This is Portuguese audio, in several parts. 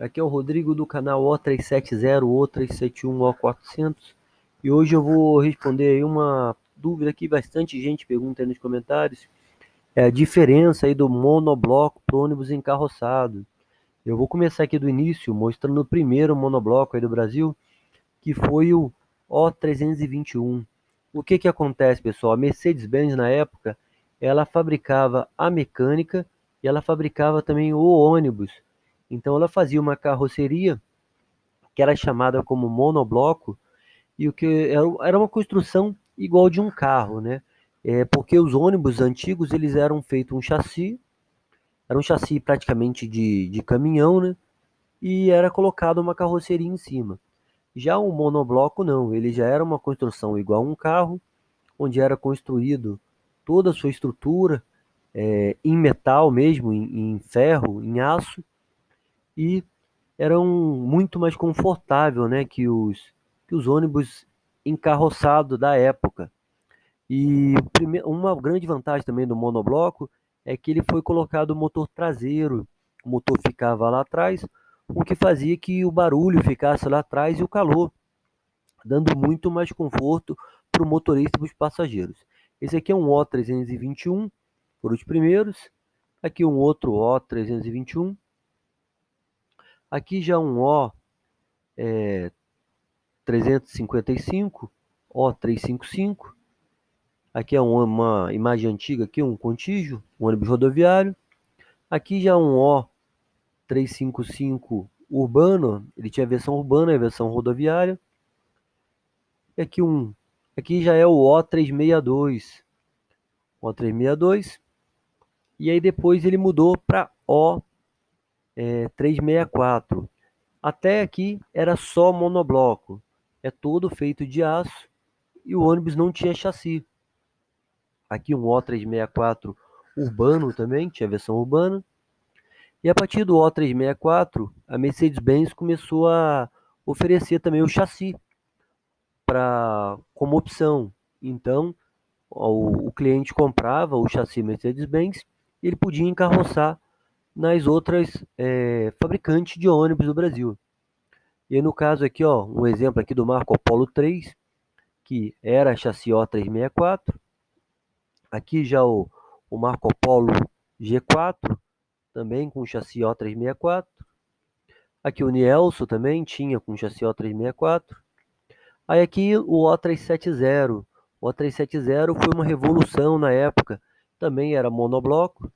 Aqui é o Rodrigo do canal O370, O371, O400 e hoje eu vou responder aí uma dúvida que bastante gente pergunta aí nos comentários é a diferença aí do monobloco para ônibus encarroçado. Eu vou começar aqui do início mostrando o primeiro monobloco aí do Brasil que foi o O321. O que que acontece pessoal? A Mercedes-Benz na época ela fabricava a mecânica e ela fabricava também o ônibus então ela fazia uma carroceria que era chamada como monobloco e o que era uma construção igual de um carro, né? É, porque os ônibus antigos eles eram feitos um chassi, era um chassi praticamente de, de caminhão, né? E era colocado uma carroceria em cima. Já o monobloco não, ele já era uma construção igual a um carro, onde era construído toda a sua estrutura é, em metal mesmo, em, em ferro, em aço, e eram muito mais confortável, né, que os que os ônibus encarroçados da época. E uma grande vantagem também do monobloco é que ele foi colocado motor traseiro, o motor ficava lá atrás, o que fazia que o barulho ficasse lá atrás e o calor, dando muito mais conforto para o motorista e para os passageiros. Esse aqui é um O321, por os primeiros. Aqui um outro O321. Aqui já um O é, 355, O355. Aqui é uma imagem antiga, aqui um contígio, um ônibus rodoviário. Aqui já um O355 urbano, ele tinha versão urbana e versão rodoviária. E aqui um, aqui já é o O362, O362. E aí depois ele mudou para O é, 364. Até aqui era só monobloco, é todo feito de aço e o ônibus não tinha chassi. Aqui um O364 urbano também, tinha versão urbana. E a partir do O364, a Mercedes-Benz começou a oferecer também o chassi para como opção. Então, o, o cliente comprava o chassi Mercedes-Benz e ele podia encarroçar nas outras é, fabricantes de ônibus do Brasil. E no caso aqui, ó, um exemplo aqui do Marco Polo 3, que era chassi O364. Aqui já o, o Marco Polo G4, também com chassi O364. Aqui o Nielso também tinha com chassi O364. Aí aqui o O370. O O370 foi uma revolução na época. Também era monobloco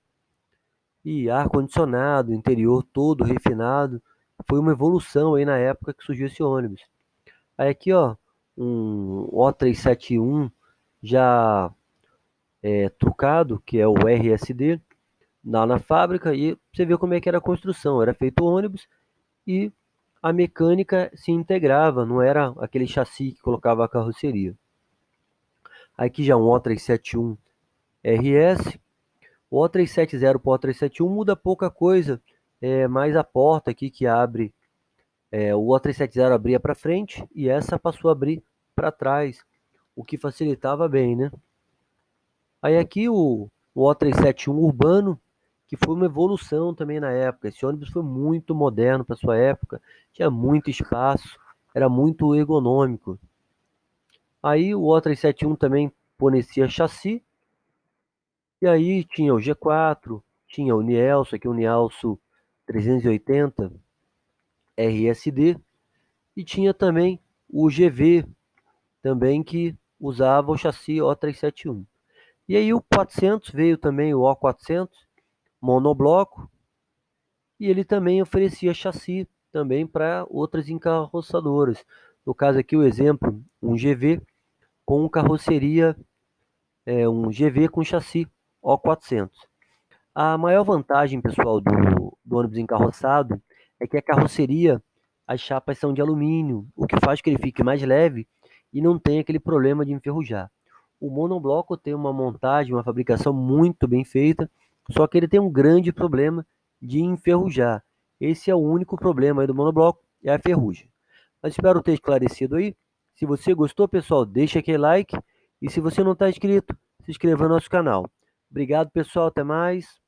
e ar-condicionado, interior todo refinado. Foi uma evolução aí na época que surgiu esse ônibus. Aí aqui, ó, um O371 já é, trucado, que é o RSD, lá na fábrica, e você vê como é que era a construção. Era feito o ônibus e a mecânica se integrava, não era aquele chassi que colocava a carroceria. Aqui já um O371 RS, o O370 para o O371 muda pouca coisa, é mais a porta aqui que abre. É, o O370 abria para frente e essa passou a abrir para trás, o que facilitava bem, né? Aí aqui o, o O371 urbano, que foi uma evolução também na época. Esse ônibus foi muito moderno para sua época, tinha muito espaço, era muito ergonômico. Aí o O371 também fornecia chassi e aí tinha o G4, tinha o Nielso, aqui o Nielso 380 RSD, e tinha também o GV, também que usava o chassi O371. E aí o 400 veio também o O400, monobloco, e ele também oferecia chassi também para outras encarroçadoras. No caso aqui o exemplo, um GV com carroceria, é, um GV com chassi o400. A maior vantagem, pessoal, do, do ônibus encarroçado é que a carroceria, as chapas são de alumínio, o que faz que ele fique mais leve e não tem aquele problema de enferrujar. O monobloco tem uma montagem, uma fabricação muito bem feita, só que ele tem um grande problema de enferrujar. Esse é o único problema do monobloco, é a ferrugem. Mas espero ter esclarecido aí. Se você gostou, pessoal, deixa aquele like. E se você não está inscrito, se inscreva no nosso canal. Obrigado, pessoal. Até mais.